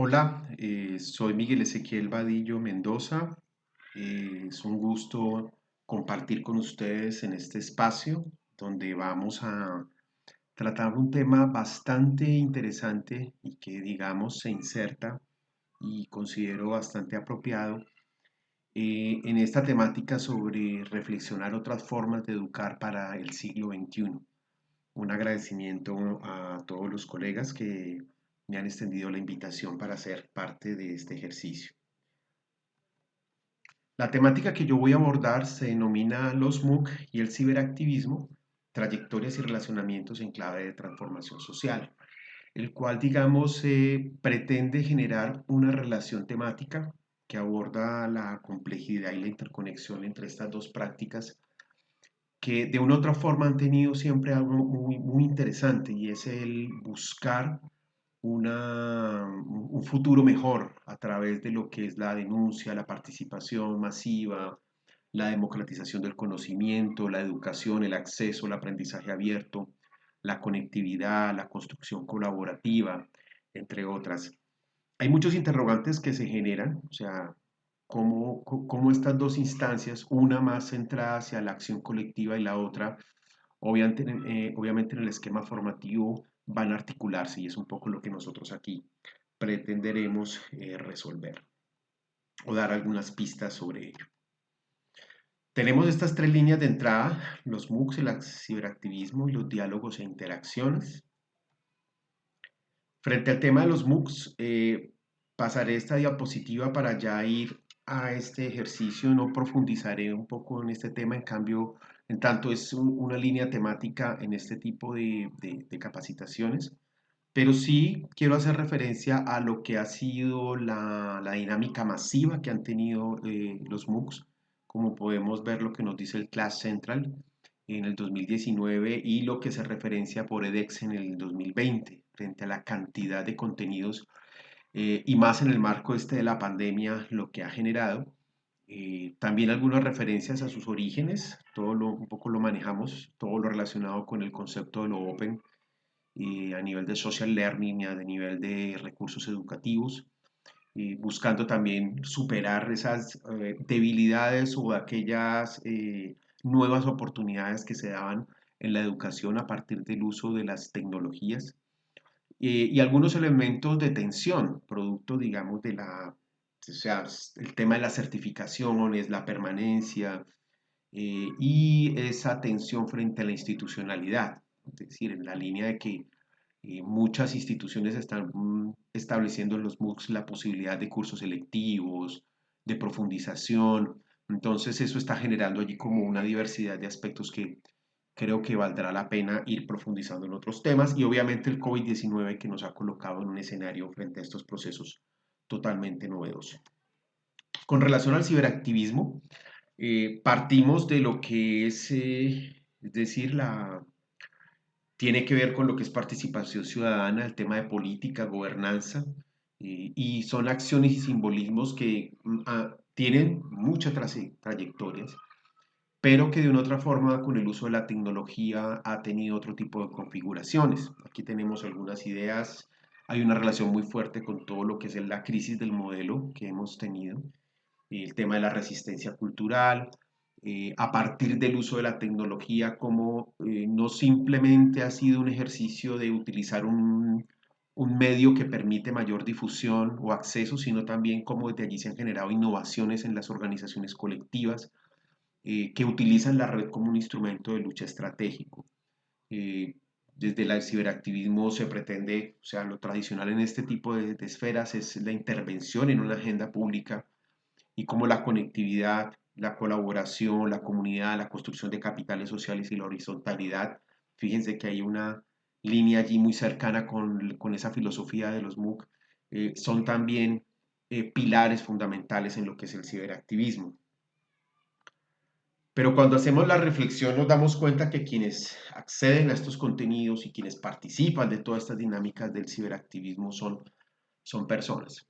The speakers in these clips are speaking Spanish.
Hola, eh, soy Miguel Ezequiel Vadillo Mendoza. Eh, es un gusto compartir con ustedes en este espacio donde vamos a tratar un tema bastante interesante y que digamos se inserta y considero bastante apropiado eh, en esta temática sobre reflexionar otras formas de educar para el siglo XXI. Un agradecimiento a todos los colegas que me han extendido la invitación para ser parte de este ejercicio. La temática que yo voy a abordar se denomina los MOOC y el ciberactivismo, trayectorias y relacionamientos en clave de transformación social, el cual, digamos, pretende generar una relación temática que aborda la complejidad y la interconexión entre estas dos prácticas que de una u otra forma han tenido siempre algo muy, muy interesante y es el buscar una, un futuro mejor a través de lo que es la denuncia, la participación masiva, la democratización del conocimiento, la educación, el acceso, el aprendizaje abierto, la conectividad, la construcción colaborativa, entre otras. Hay muchos interrogantes que se generan, o sea, cómo, cómo estas dos instancias, una más centrada hacia la acción colectiva y la otra, obviamente, eh, obviamente en el esquema formativo, van a articularse y es un poco lo que nosotros aquí pretenderemos eh, resolver o dar algunas pistas sobre ello. Tenemos estas tres líneas de entrada, los MOOCs, el ciberactivismo y los diálogos e interacciones. Frente al tema de los MOOCs, eh, pasaré esta diapositiva para ya ir a este ejercicio, no profundizaré un poco en este tema, en cambio en tanto es una línea temática en este tipo de, capacitaciones, pero sí quiero hacer referencia a lo que ha sido la, dinámica masiva que han tenido eh, los MOOCs, como podemos ver lo que nos dice el Class Central en el 2019 y lo que se referencia por edX en el 2020, frente a la cantidad de contenidos eh, y más en el marco este de la pandemia, lo que ha generado. Eh, también algunas referencias a sus orígenes, todo un poco lo manejamos, todo lo relacionado con el concepto de lo open eh, a nivel de social learning, a nivel de recursos educativos, eh, buscando también superar esas debilidades o aquellas nuevas oportunidades que se daban en la educación a partir del uso de las tecnologías y algunos elementos de tensión, producto, digamos, de la o sea, el tema de las certificaciones, la permanencia eh, y esa atención frente a la institucionalidad, es decir, en la línea de que eh, muchas instituciones están mm, estableciendo en los MOOCs la posibilidad de cursos selectivos, de profundización, entonces eso está generando allí como una diversidad de aspectos que creo que valdrá la pena ir profundizando en otros temas. Y obviamente el COVID-19 que nos ha colocado en un escenario frente a estos procesos totalmente novedoso. Con relación al ciberactivismo, eh, partimos de lo que es, eh, es decir, la, tiene que ver con lo que es participación ciudadana, el tema de política, gobernanza, eh, y son acciones y simbolismos que mm, ah, tienen muchas trayectorias, pero que de una otra forma, con el uso de la tecnología, ha tenido otro tipo de configuraciones. Aquí tenemos algunas ideas hay una relación muy fuerte con todo lo que es la crisis del modelo que hemos tenido, el tema de la resistencia cultural, eh, a partir del uso de la tecnología, como eh, no simplemente ha sido un ejercicio de utilizar un, medio que permite mayor difusión o acceso, sino también cómo desde allí se han generado innovaciones en las organizaciones colectivas eh, que utilizan la red como un instrumento de lucha estratégico desde el ciberactivismo se pretende, o sea, lo tradicional en este tipo de, esferas es la intervención en una agenda pública y como la conectividad, la colaboración, la comunidad, la construcción de capitales sociales y la horizontalidad. Fíjense que hay una línea allí muy cercana con, con esa filosofía de los MOOC. Eh, son también eh, pilares fundamentales en lo que es el ciberactivismo. Pero cuando hacemos la reflexión nos damos cuenta que quienes acceden a estos contenidos y quienes participan de todas estas dinámicas del ciberactivismo son, son personas,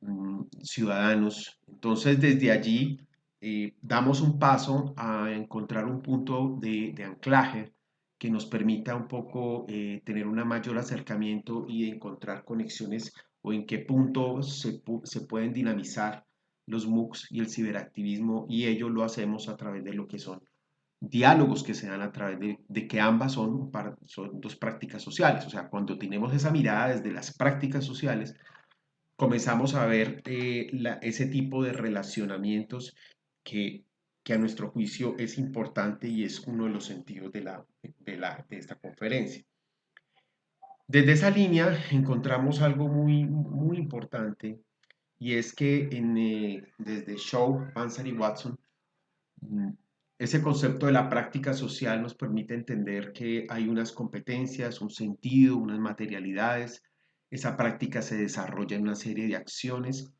mm, ciudadanos. Entonces desde allí eh, damos un paso a encontrar un punto de, anclaje que nos permita un poco eh, tener un mayor acercamiento y encontrar conexiones o en qué punto se, se pueden dinamizar los MOOCs y el ciberactivismo y ello lo hacemos a través de lo que son diálogos que se dan a través de, que ambas son, dos prácticas sociales. O sea, cuando tenemos esa mirada desde las prácticas sociales, comenzamos a ver eh, ese tipo de relacionamientos que, que, a nuestro juicio es importante y es uno de los sentidos de, la, de, la, de esta conferencia. Desde esa línea encontramos algo muy, muy importante y es que en, eh, desde Shaw, Panzer y Watson, mm, ese concepto de la práctica social nos permite entender que hay unas competencias, un sentido, unas materialidades. Esa práctica se desarrolla en una serie de acciones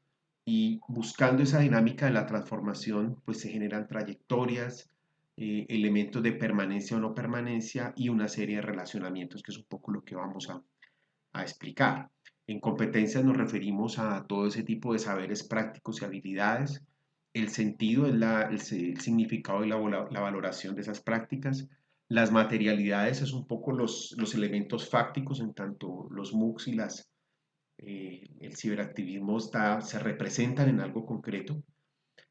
y buscando esa dinámica de la transformación, pues se generan trayectorias, eh, elementos de permanencia o no permanencia y una serie de relacionamientos, que es un poco lo que vamos a, a explicar. En competencias nos referimos a todo ese tipo de saberes prácticos y habilidades el sentido es la, el, significado y la, la, valoración de esas prácticas. Las materialidades es un poco los, los elementos fácticos, en tanto los MOOCs y las, eh, el ciberactivismo está, se representan en algo concreto.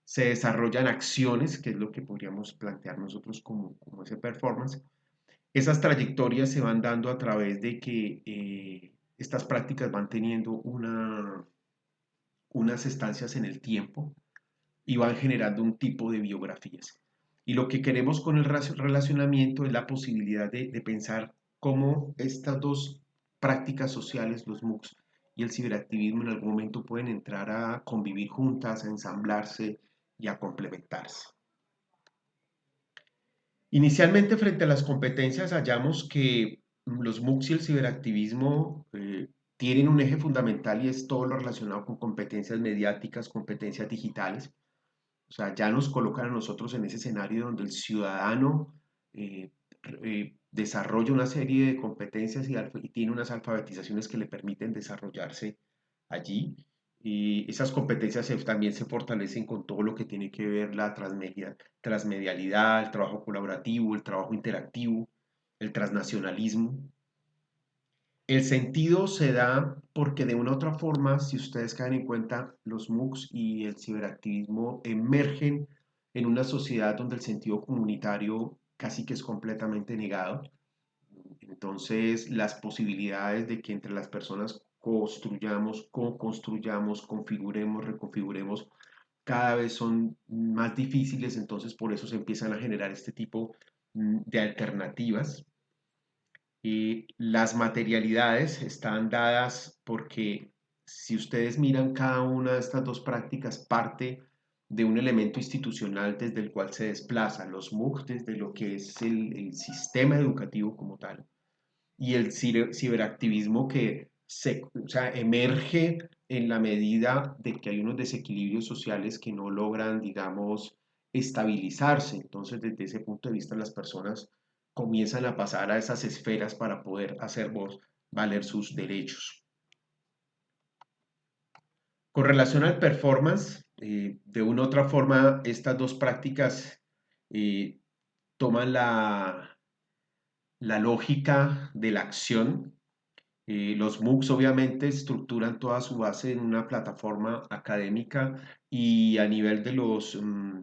Se desarrollan acciones, que es lo que podríamos plantear nosotros como, como ese performance. Esas trayectorias se van dando a través de que eh, estas prácticas van teniendo una, unas estancias en el tiempo, y van generando un tipo de biografías. Y lo que queremos con el relacionamiento es la posibilidad de, pensar cómo estas dos prácticas sociales, los MOOCs y el ciberactivismo, en algún momento pueden entrar a convivir juntas, a ensamblarse y a complementarse. Inicialmente, frente a las competencias, hallamos que los MOOCs y el ciberactivismo eh, tienen un eje fundamental y es todo lo relacionado con competencias mediáticas, competencias digitales. O sea, ya nos colocan a nosotros en ese escenario donde el ciudadano eh, eh, desarrolla una serie de competencias y, tiene unas alfabetizaciones que le permiten desarrollarse allí. Y esas competencias también se fortalecen con todo lo que tiene que ver la transmedia, transmedialidad, el trabajo colaborativo, el trabajo interactivo, el transnacionalismo. El sentido se da porque de una u otra forma, si ustedes caen en cuenta, los MOOCs y el ciberactivismo emergen en una sociedad donde el sentido comunitario casi que es completamente negado. Entonces, las posibilidades de que entre las personas construyamos, co-construyamos, configuremos, reconfiguremos, cada vez son más difíciles, entonces por eso se empiezan a generar este tipo mm, de alternativas y las materialidades están dadas porque si ustedes miran cada una de estas dos prácticas parte de un elemento institucional desde el cual se desplaza los MOOC desde lo que es el, sistema educativo como tal y el ciberactivismo que se, emerge en la medida de que hay unos desequilibrios sociales que no logran, digamos, estabilizarse. Entonces, desde ese punto de vista, las personas comienzan a pasar a esas esferas para poder hacer valer sus derechos. Con relación al performance, eh, de una u otra forma, estas dos prácticas eh, toman la, la lógica de la acción. Eh, los MOOCs obviamente estructuran toda su base en una plataforma académica y a nivel de los, mm,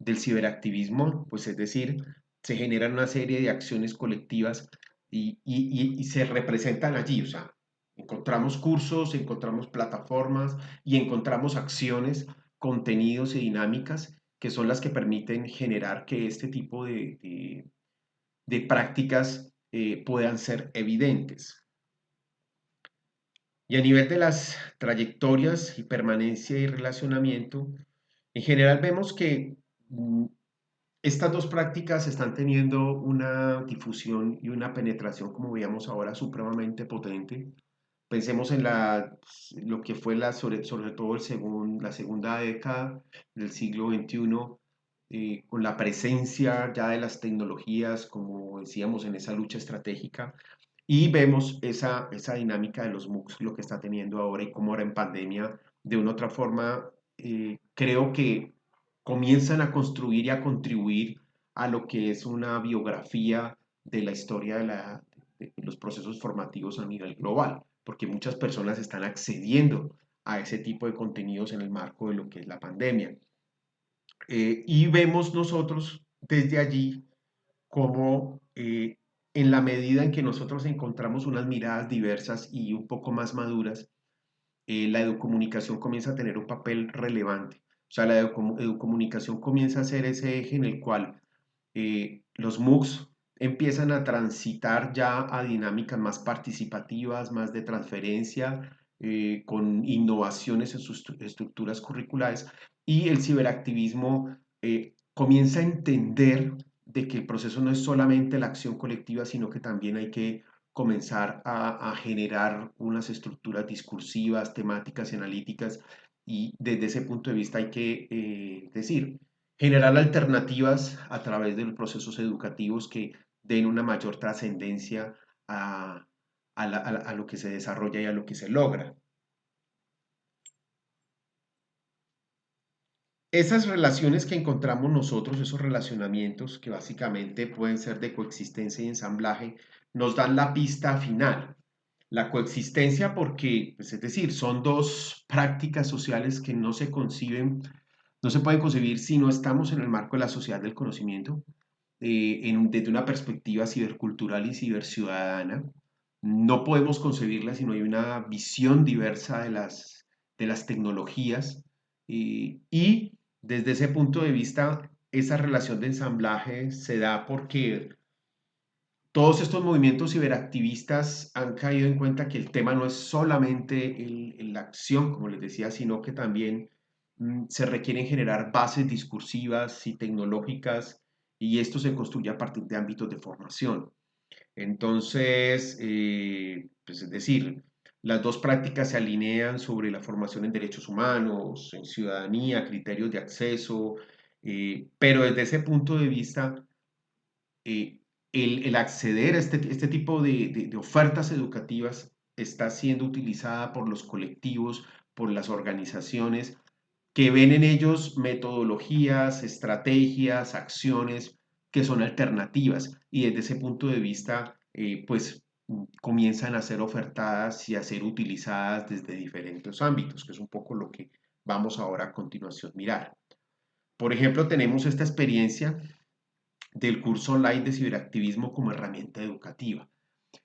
del ciberactivismo, pues es decir, se generan una serie de acciones colectivas y, se representan allí. O sea, encontramos cursos, encontramos plataformas y encontramos acciones, contenidos y dinámicas que son las que permiten generar que este tipo de, prácticas eh, puedan ser evidentes. Y a nivel de las trayectorias y permanencia y relacionamiento, en general vemos que mm, estas dos prácticas están teniendo una difusión y una penetración, como veíamos ahora, supremamente potente. Pensemos en lo que fue la, sobre, todo el la segunda década del siglo XXI, eh, con la presencia ya de las tecnologías, como decíamos, en esa lucha estratégica. Y vemos esa, esa dinámica de los MOOCs, lo que está teniendo ahora y cómo ahora en pandemia, de una otra forma, eh, creo que comienzan a construir y a contribuir a lo que es una biografía de la historia de, los procesos formativos a nivel global. porque muchas personas están accediendo a ese tipo de contenidos en el marco de lo que es la pandemia. Eh, y vemos nosotros desde allí cómo eh, en la medida en que nosotros encontramos unas miradas diversas y un poco más maduras, eh, la educomunicación comienza a tener un papel relevante. O sea, la educomunicación comienza a ser ese eje en el cual los MOOCs empiezan a transitar ya a dinámicas más participativas, más de transferencia, eh, con innovaciones en sus estructuras curriculares y el ciberactivismo eh, comienza a entender de que el proceso no es solamente la acción colectiva, sino que también hay que comenzar a, generar unas estructuras discursivas, temáticas y analíticas y desde ese punto de vista hay que eh, decir, generar alternativas a través de los procesos educativos que den una mayor trascendencia a, a, lo que se desarrolla y a lo que se logra. Esas relaciones que encontramos nosotros, esos relacionamientos que básicamente pueden ser de coexistencia y ensamblaje, nos dan la pista final. La coexistencia porque, pues, es decir, son dos prácticas sociales que no se conciben, no se pueden concebir si no estamos en el marco de la sociedad del conocimiento, eh, desde una perspectiva cibercultural y ciberciudadana. No podemos concebirla si no hay una visión diversa de las, de las tecnologías y desde ese punto de vista esa relación de ensamblaje se da porque todos estos movimientos ciberactivistas han caído en cuenta que el tema no es solamente la acción, como les decía, sino que también mm, se requieren generar bases discursivas y tecnológicas y esto se construye a partir de ámbitos de formación. Entonces, eh, pues es decir, las dos prácticas se alinean sobre la formación en derechos humanos, en ciudadanía, criterios de acceso, eh, pero desde ese punto de vista, eh, el, acceder a este, este tipo de, de, ofertas educativas está siendo utilizada por los colectivos, por las organizaciones, que ven en ellos metodologías, estrategias, acciones que son alternativas y desde ese punto de vista, eh, pues comienzan a ser ofertadas y a ser utilizadas desde diferentes ámbitos, que es un poco lo que vamos ahora a continuación mirar. Por ejemplo, tenemos esta experiencia del curso online de ciberactivismo como herramienta educativa.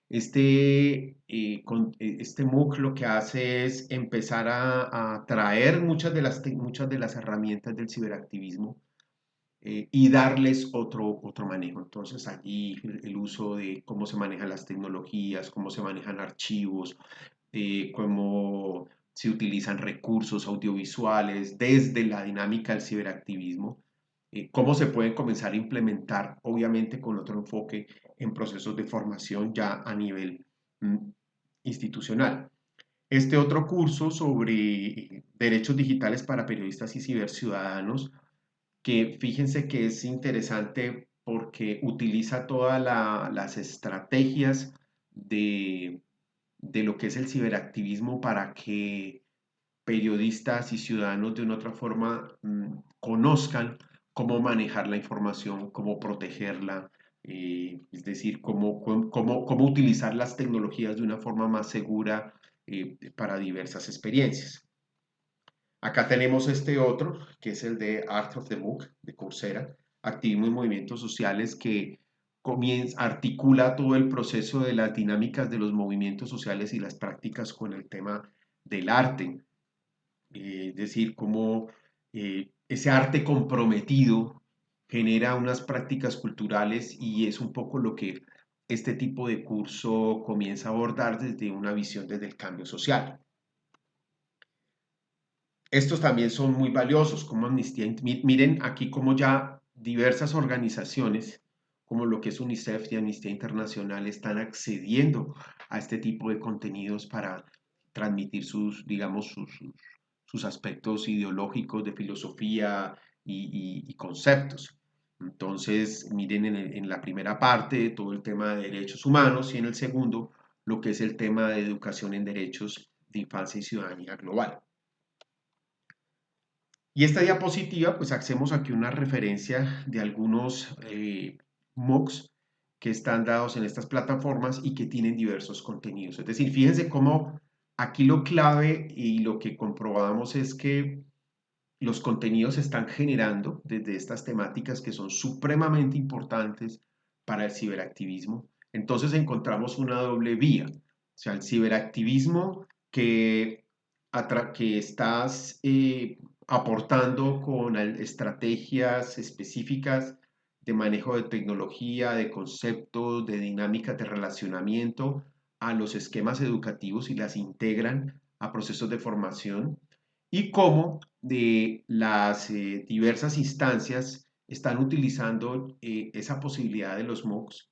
Este, eh, eh, este MOOC lo que hace es empezar a, a traer muchas de, las, muchas de las herramientas del ciberactivismo eh, y darles otro, otro manejo. Entonces allí el, uso de cómo se manejan las tecnologías, cómo se manejan archivos, eh, cómo se utilizan recursos audiovisuales desde la dinámica del ciberactivismo, eh, cómo se pueden comenzar a implementar, obviamente con otro enfoque en procesos de formación ya a nivel mm, institucional. Este otro curso sobre derechos digitales para periodistas y ciberciudadanos que fíjense que es interesante porque utiliza todas las estrategias de, lo que es el ciberactivismo para que periodistas y ciudadanos de una otra forma mm, conozcan cómo manejar la información, cómo protegerla, eh, es decir, cómo, cómo, utilizar las tecnologías de una forma más segura eh, para diversas experiencias. Acá tenemos este otro, que es el de Art of the Book, de Coursera, Activismo y Movimientos Sociales, que articula todo el proceso de las dinámicas de los movimientos sociales y las prácticas con el tema del arte. Eh, es decir, cómo ese arte comprometido genera unas prácticas culturales y es un poco lo que este tipo de curso comienza a abordar desde una visión desde el cambio social. Estos también son muy valiosos como Amnistía. Miren aquí como ya diversas organizaciones como lo que es UNICEF y Amnistía Internacional están accediendo a este tipo de contenidos para transmitir sus, digamos, sus, aspectos ideológicos de filosofía y, conceptos. Entonces, miren en, en, la primera parte todo el tema de derechos humanos y en el segundo lo que es el tema de educación en derechos de infancia y ciudadanía global. Y esta diapositiva, pues hacemos aquí una referencia de algunos eh, MOOCs que están dados en estas plataformas y que tienen diversos contenidos. Es decir, fíjense cómo aquí lo clave y lo que comprobamos es que los contenidos se están generando desde estas temáticas que son supremamente importantes para el ciberactivismo. Entonces encontramos una doble vía, o sea, el ciberactivismo que, que estás eh, aportando con estrategias específicas de manejo de tecnología, de conceptos, de dinámicas de relacionamiento a los esquemas educativos y las integran a procesos de formación y cómo de las eh, diversas instancias están utilizando eh, esa posibilidad de los MOOCs,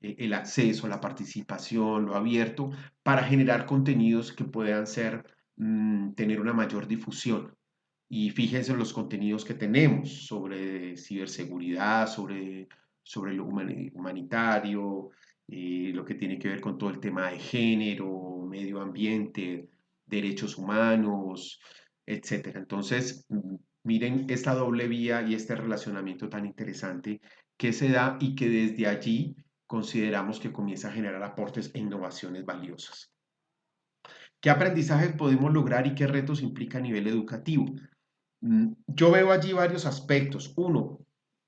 eh, el acceso, la participación, lo abierto, para generar contenidos que puedan ser, mm, tener una mayor difusión. Y fíjense en los contenidos que tenemos sobre ciberseguridad, sobre, sobre lo humanitario, eh, lo que tiene que ver con todo el tema de género, medio ambiente, derechos humanos, etc. Entonces, miren esta doble vía y este relacionamiento tan interesante que se da y que desde allí consideramos que comienza a generar aportes e innovaciones valiosas. ¿Qué aprendizajes podemos lograr y qué retos implica a nivel educativo? Mm, yo veo allí varios aspectos. Uno,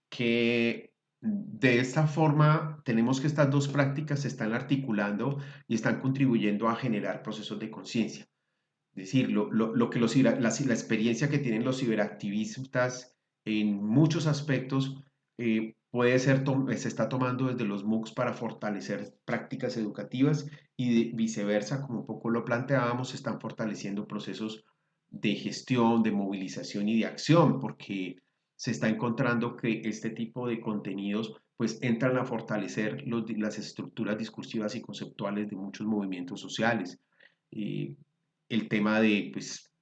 que de esta forma tenemos que estas dos prácticas se están articulando y están contribuyendo a generar procesos de conciencia. Es decir, lo, que los, la, la, experiencia que tienen los ciberactivistas en muchos aspectos eh, puede ser, se está tomando desde los MOOCs para fortalecer prácticas educativas y viceversa, como un poco lo planteábamos, se están fortaleciendo procesos de gestión, de movilización y de acción, porque se está encontrando que este tipo de contenidos pues entran a fortalecer las estructuras discursivas y conceptuales de muchos movimientos sociales. Eh, el tema de pues,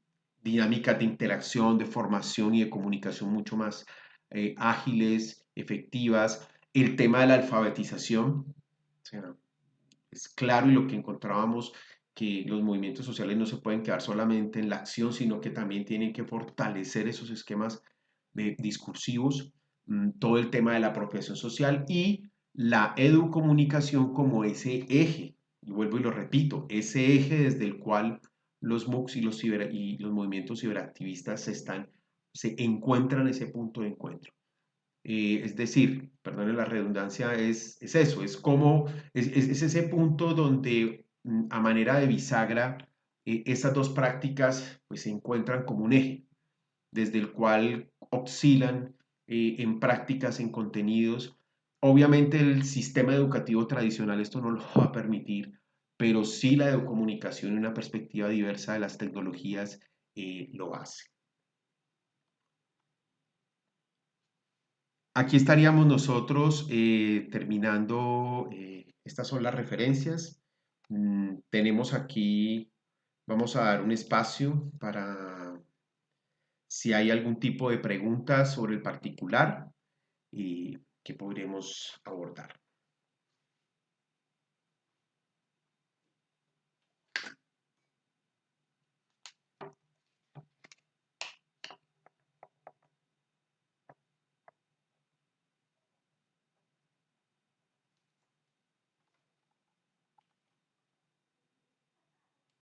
dinámicas de interacción, de formación y de comunicación mucho más eh, ágiles, efectivas. El tema de la alfabetización, es claro y lo que encontrábamos que los movimientos sociales no se pueden quedar solamente en la acción, sino que también tienen que fortalecer esos esquemas discursivos, mm, todo el tema de la apropiación social y la educomunicación como ese eje, y vuelvo y lo repito, ese eje desde el cual los MOOCs y los, y los movimientos ciberactivistas se, están, se encuentran ese punto de encuentro. Eh, es decir, perdone la redundancia, es, es eso, es como, es, es ese punto donde Mm, a manera de bisagra, eh, esas dos prácticas pues, se encuentran como un eje, desde el cual oscilan eh, en prácticas, en contenidos. Obviamente el sistema educativo tradicional esto no lo va a permitir, pero sí la comunicación y una perspectiva diversa de las tecnologías eh, lo hace. Aquí estaríamos nosotros terminando, estas son las referencias. Mm, tenemos aquí, vamos a dar un espacio para si hay algún tipo de pregunta sobre el particular y que podremos abordar.